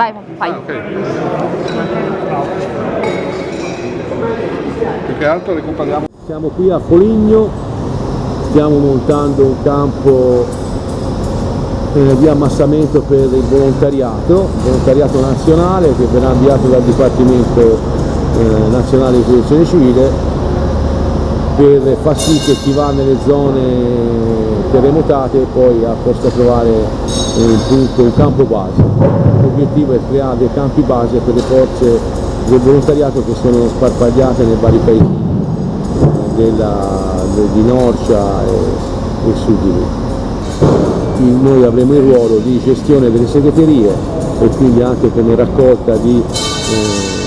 Vai, fai. Ah, ok. Più che altro recuperiamo. Siamo qui a Foligno, stiamo montando un campo eh, di ammassamento per il volontariato, volontariato nazionale che verrà inviato dal Dipartimento eh, Nazionale di Protezione Civile per far sì che chi va nelle zone terremotate poi possa trovare eh, un, punto, un campo base. L'obiettivo è creare dei campi base per le forze del volontariato che sono sparpagliate nei vari paesi della, di Norcia e, e su di lì. Noi avremo il ruolo di gestione delle segreterie e quindi anche come raccolta di eh,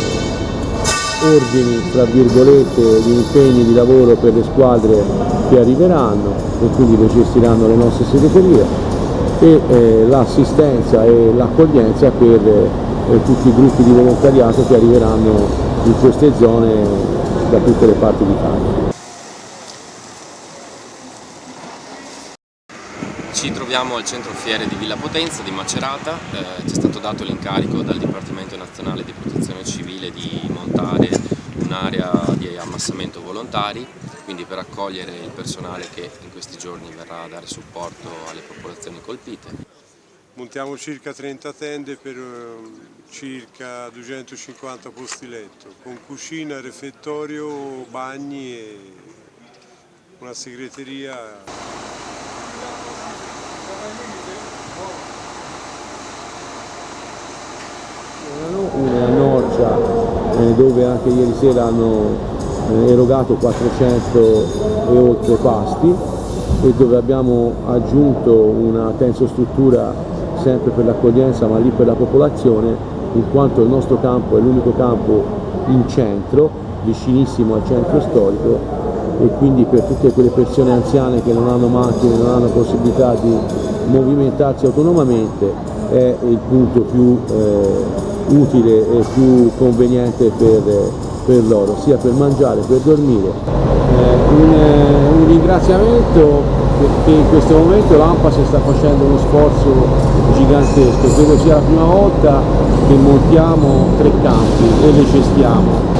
ordini, tra virgolette, di impegni di lavoro per le squadre che arriveranno e quindi le gestiranno le nostre segreterie e eh, l'assistenza e l'accoglienza per eh, tutti i gruppi di volontariato che arriveranno in queste zone da tutte le parti d'Italia. Ci troviamo al centro fiere di Villa Potenza di Macerata, eh, ci è stato dato l'incarico dal Dipartimento Nazionale di Protezione Civile di montare di ammassamento volontari, quindi per accogliere il personale che in questi giorni verrà a dare supporto alle popolazioni colpite. Montiamo circa 30 tende per eh, circa 250 posti letto, con cucina, refettorio, bagni e una segreteria una Norcia eh, dove anche ieri sera hanno erogato 400 e oltre pasti e dove abbiamo aggiunto una tensostruttura sempre per l'accoglienza ma lì per la popolazione in quanto il nostro campo è l'unico campo in centro, vicinissimo al centro storico e quindi per tutte quelle persone anziane che non hanno macchine, non hanno possibilità di movimentarsi autonomamente è il punto più eh, utile e più conveniente per, per loro, sia per mangiare, per dormire. Eh, un, eh, un, ringraziamento perché in questo momento l'AMPAS sta facendo uno sforzo gigantesco, credo sia la prima volta che montiamo tre campi e le gestiamo.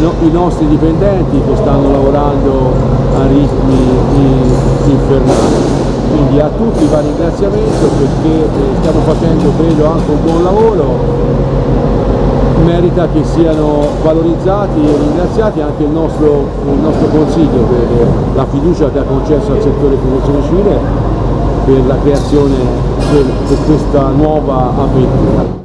No, I nostri dipendenti che stanno lavorando a ritmi infernali quindi a tutti va ringraziamento perché eh, stiamo facendo credo anche un buon lavoro merita che siano valorizzati e ringraziati anche il nostro, il nostro Consiglio per la fiducia che ha concesso al settore protezione civile per la creazione di questa nuova avventura.